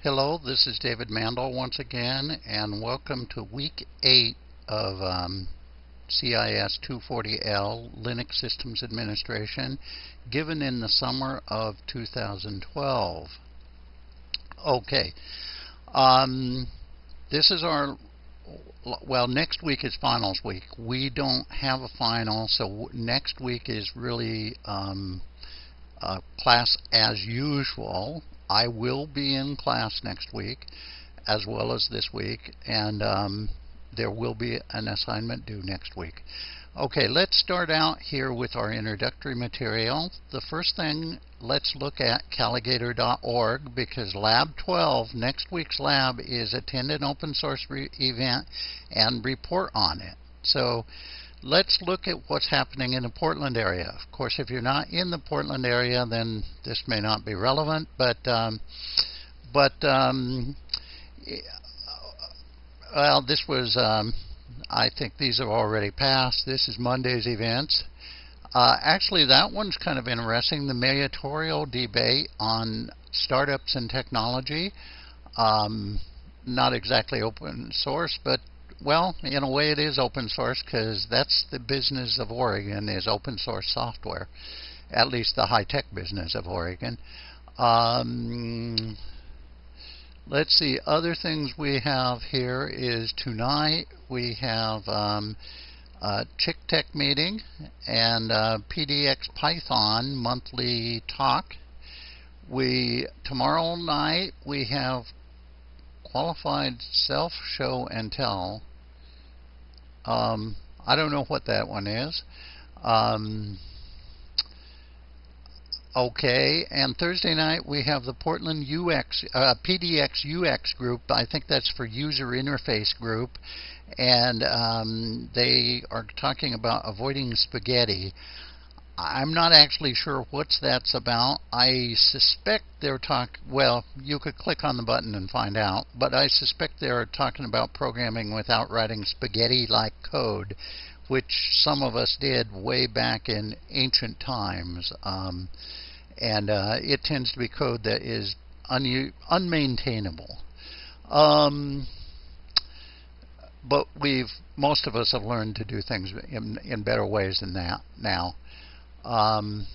Hello, this is David Mandel once again, and welcome to week 8 of um, CIS 240L Linux Systems Administration, given in the summer of 2012. Okay, um, this is our well, next week is finals week. We don't have a final, so next week is really um, class as usual. I will be in class next week as well as this week, and um, there will be an assignment due next week. Okay, let's start out here with our introductory material. The first thing, let's look at Calagator.org because Lab 12, next week's lab, is attend an open source event and report on it. So let's look at what's happening in the Portland area. Of course, if you're not in the Portland area, then this may not be relevant, but um, but um, well, this was um, I think these are already passed. This is Monday's events. Uh, actually, that one's kind of interesting. The mayoral debate on startups and technology. Um, not exactly open source, but well, in a way, it is open source because that's the business of Oregon is open source software, at least the high tech business of Oregon. Um, let's see. Other things we have here is tonight we have um, a Chick Tech meeting and PDX Python monthly talk. We tomorrow night we have quantified self show and tell um, I don't know what that one is. Um, okay, and Thursday night we have the Portland UX uh, PDX UX group. I think that's for user interface group, and um, they are talking about avoiding spaghetti. I'm not actually sure what that's about. I suspect they're talking, well, you could click on the button and find out, but I suspect they're talking about programming without writing spaghetti like code, which some of us did way back in ancient times. Um, and uh, it tends to be code that is un- unmaintainable. Um, but we've most of us have learned to do things in, in better ways than that now. Um,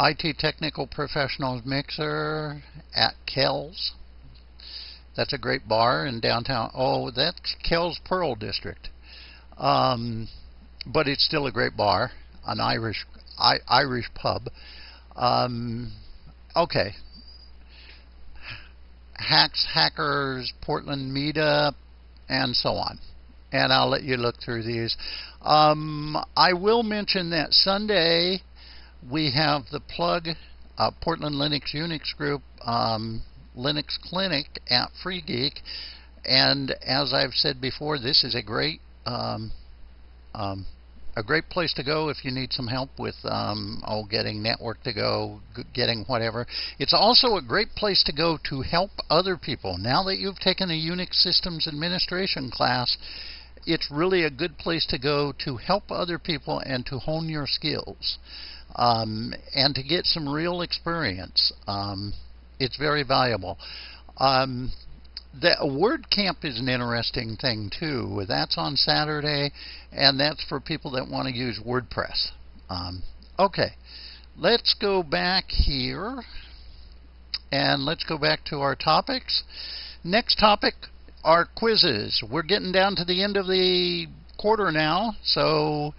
IT Technical Professionals Mixer at Kells. That's a great bar in downtown. Oh, that's Kells Pearl District. Um, but it's still a great bar, an Irish I, Irish pub. Um, okay. Hacks, Hackers, Portland Meetup, and so on. And I'll let you look through these. Um, I will mention that Sunday we have the plug uh, Portland Linux Unix Group um, Linux Clinic at Free Geek, and as I've said before, this is a great um, um, a great place to go if you need some help with oh getting network to go, getting whatever. It's also a great place to go to help other people. Now that you've taken a Unix systems administration class, it's really a good place to go to help other people and to hone your skills um, and to get some real experience. Um, it's very valuable. Um, the WordCamp is an interesting thing too. That's on Saturday, and that's for people that want to use WordPress. Um, okay, let's go back here, and let's go back to our topics. Next topic our quizzes. We're getting down to the end of the quarter now, so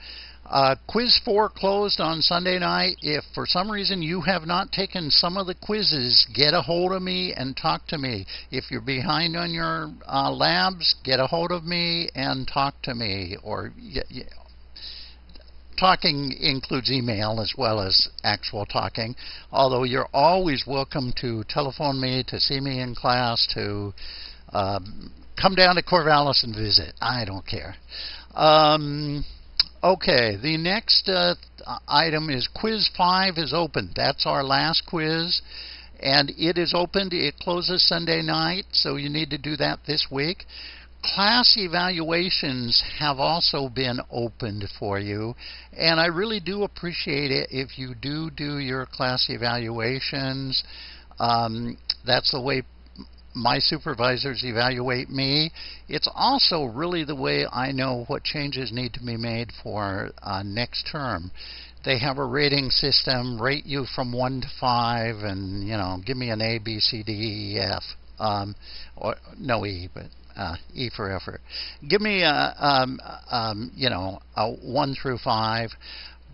uh, quiz 4 closed on Sunday night. If for some reason you have not taken some of the quizzes, get a hold of me and talk to me. If you're behind on your uh, labs, get a hold of me and talk to me. Or talking includes email as well as actual talking. Although you're always welcome to telephone me, to see me in class, to um, come down to Corvallis and visit. I don't care. Um, okay, the next uh, item is Quiz 5 is open. That's our last quiz. And it is opened. It closes Sunday night, so you need to do that this week. Class evaluations have also been opened for you, and I really do appreciate it if you do do your class evaluations. Um, that's the way my supervisors evaluate me. It's also really the way I know what changes need to be made for uh, next term. They have a rating system, rate you from one to five, and you know, give me an A, B, C, D, E, F, um, or no E, but uh, E for effort. Give me a, um, um, you know, a one through five.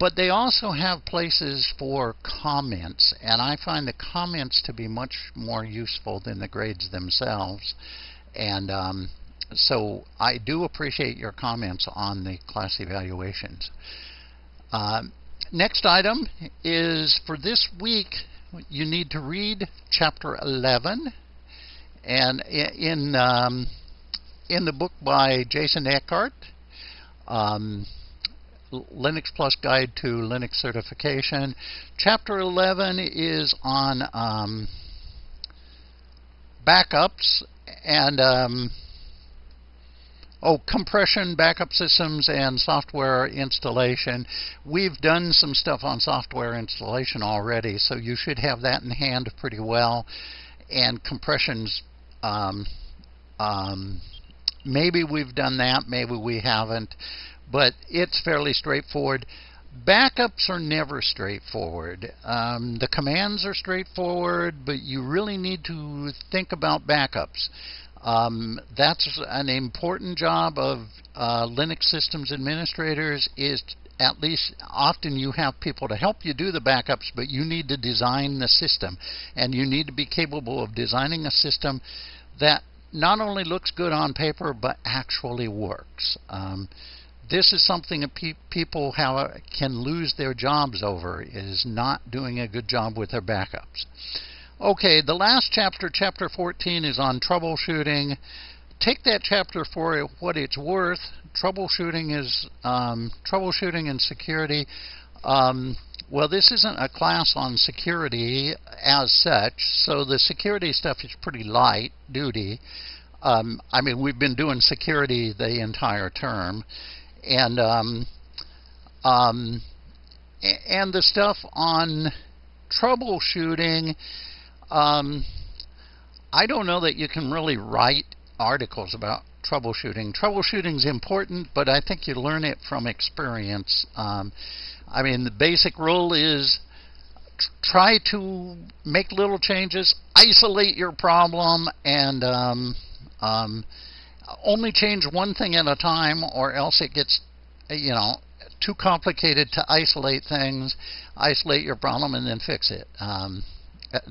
But they also have places for comments, and I find the comments to be much more useful than the grades themselves. And um, so I do appreciate your comments on the class evaluations. Uh, next item is for this week, you need to read chapter 11. And in, um, in the book by Jason Eckert, um, Linux Plus Guide to Linux Certification. Chapter 11 is on um, backups and um, oh compression, backup systems, and software installation. We've done some stuff on software installation already, so you should have that in hand pretty well. And compressions. Um, um maybe we've done that, maybe we haven't but it's fairly straightforward. Backups are never straightforward. Um, the commands are straightforward, but you really need to think about backups. Um, that's an important job of uh, Linux systems administrators is at least often you have people to help you do the backups, but you need to design the system. And you need to be capable of designing a system that not only looks good on paper, but actually works. Um, this is something that pe- people have, can lose their jobs over is not doing a good job with their backups. Okay, the last chapter, chapter 14, is on troubleshooting. Take that chapter for what it's worth. Troubleshooting is um, troubleshooting and security. Um, well, this isn't a class on security as such, so the security stuff is pretty light duty. Um, I mean, we've been doing security the entire term and um, um, and the stuff on troubleshooting. Um, I don't know that you can really write articles about troubleshooting. Troubleshooting is important, but I think you learn it from experience. Um, I mean, the basic rule is try to make little changes, isolate your problem, and um, um, only change one thing at a time, or else it gets, you know, too complicated to isolate things. Isolate your problem and then fix it. Um,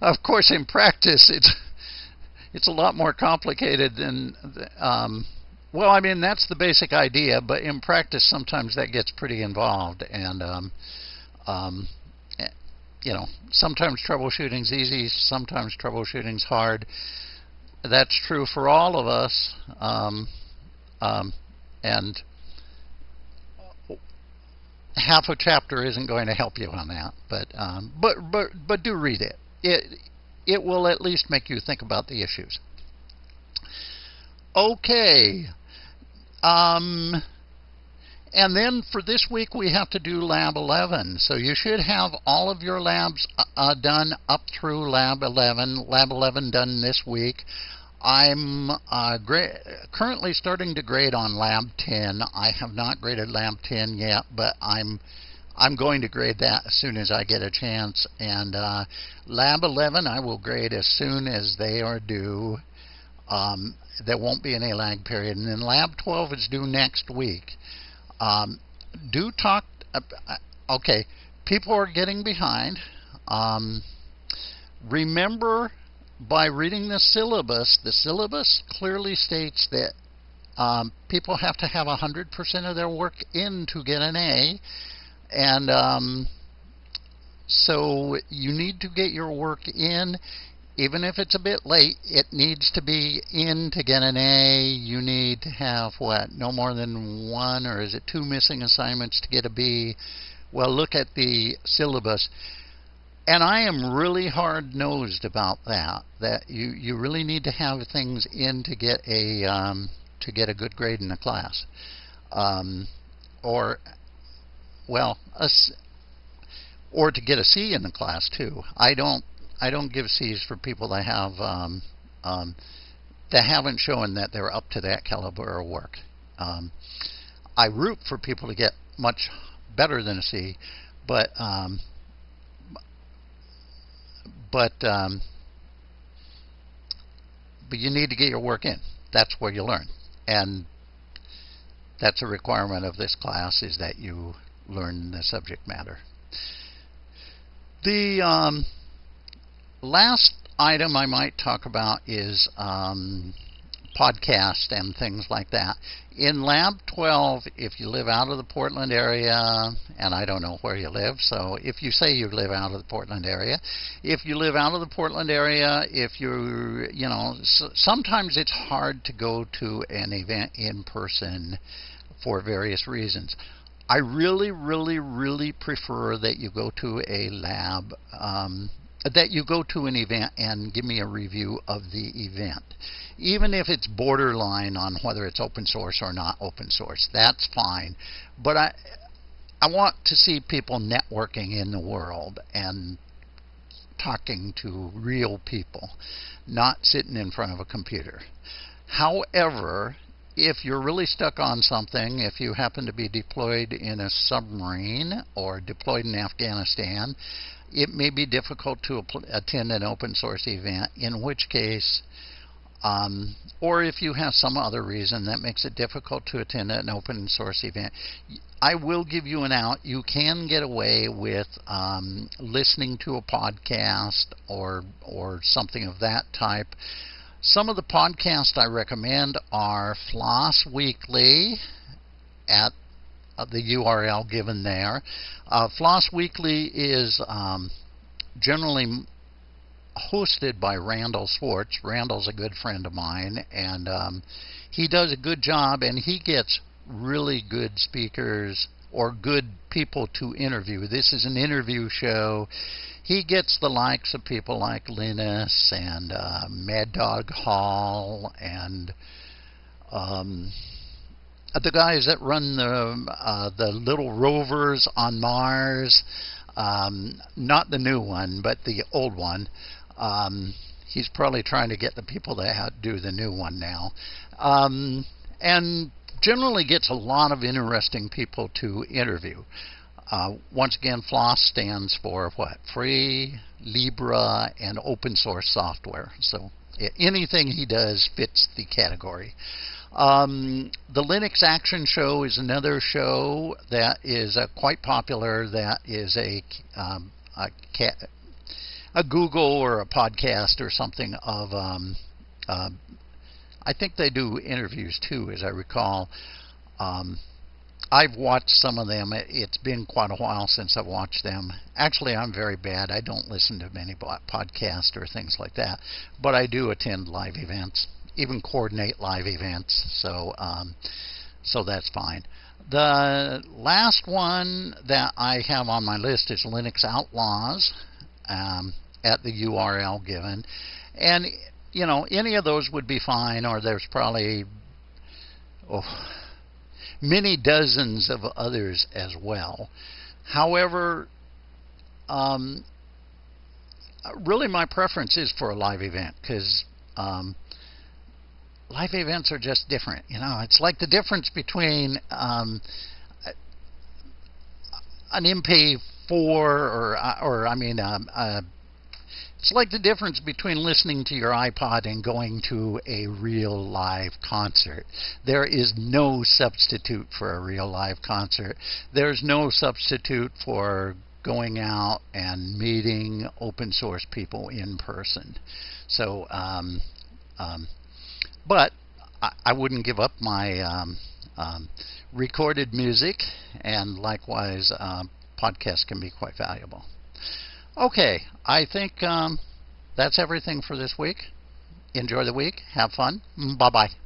of course, in practice, it's it's a lot more complicated than. Um, well, I mean that's the basic idea, but in practice, sometimes that gets pretty involved, and um, um, eh, you know, sometimes troubleshooting's easy, sometimes troubleshooting's hard that's true for all of us. Um, um, and half a chapter isn't going to help you on that, but um, but but but do read it. It it will at least make you think about the issues. Okay. Um, and then for this week, we have to do Lab 11. So you should have all of your labs uh, done up through Lab 11. Lab 11 done this week. I'm uh, currently starting to grade on Lab 10. I have not graded Lab 10 yet, but I'm I'm going to grade that as soon as I get a chance. And uh, Lab 11 I will grade as soon as they are due. Um, there won't be any lag period. And then Lab 12 is due next week. Um, do talk. Uh, okay, people are getting behind. Um, remember by reading the syllabus, the syllabus clearly states that um, people have to have 100% of their work in to get an A. And um, so you need to get your work in. Even if it's a bit late, it needs to be in to get an A. You need to have what? No more than one, or is it two missing assignments to get a B? Well, look at the syllabus and I am really hard nosed about that. That you you really need to have things in to get a um, to get a good grade in a class, um, or well, a, or to get a C in the class too. I don't I don't give C's for people that have um, um, that haven't shown that they're up to that caliber of work. Um, I root for people to get much better than a C, but um, but um, but you need to get your work in. That's where you learn, and that's a requirement of this class is that you learn the subject matter. The um, last item I might talk about is um, podcast and things like that. In Lab 12, if you live out of the Portland area, and I don't know where you live, so if you say you live out of the Portland area, if you live out of the Portland area, if you, you know, sometimes it's hard to go to an event in person for various reasons. I really, really, really prefer that you go to a lab, um, that you go to an event and give me a review of the event. Even if it's borderline on whether it's open source or not open source, that's fine. But I, I want to see people networking in the world and talking to real people, not sitting in front of a computer. However, if you're really stuck on something, if you happen to be deployed in a submarine or deployed in Afghanistan, it may be difficult to attend an open source event, in which case, um, or if you have some other reason that makes it difficult to attend an open source event, I will give you an out. You can get away with um, listening to a podcast or or something of that type. Some of the podcasts I recommend are Floss Weekly at the URL given there. Uh, Floss Weekly is um, generally hosted by Randal Schwartz. Randal's a good friend of mine, and um, he does a good job, and he gets really good speakers or good people to interview. This is an interview show he gets the likes of people like Linus and uh, Mad Dog Hall and um, the guys that run the uh, the little rovers on Mars. Um, not the new one, but the old one. Um, he's probably trying to get the people that do the new one now. Um, and generally gets a lot of interesting people to interview. Uh, once again, FLOSS stands for what? Free, Libre, and open source software. So anything he does fits the category. Um, the Linux Action Show is another show that is uh, quite popular. That is a um, a, a, Google or a podcast or something of. Um, uh, I think they do interviews too, as I recall. Um, I've watched some of them. It's been quite a while since I've watched them. Actually, I'm very bad. I don't listen to many podcasts or things like that, but I do attend live events, even coordinate live events. So, um, so that's fine. The last one that I have on my list is Linux Outlaws um, at the URL given, and you know any of those would be fine. Or there's probably oh many dozens of others as well. However, um, really my preference is for a live event because um, live events are just different. You know, it's like the difference between um, an MP4 or, or I mean, um, a it's like the difference between listening to your iPod and going to a real live concert. There is no substitute for a real live concert. There's no substitute for going out and meeting open source people in person. So, um, um, but I, I, wouldn't give up my um, um recorded music, and likewise, um, podcasts can be quite valuable. Okay, I think um, that's everything for this week. Enjoy the week. Have fun. Bye bye.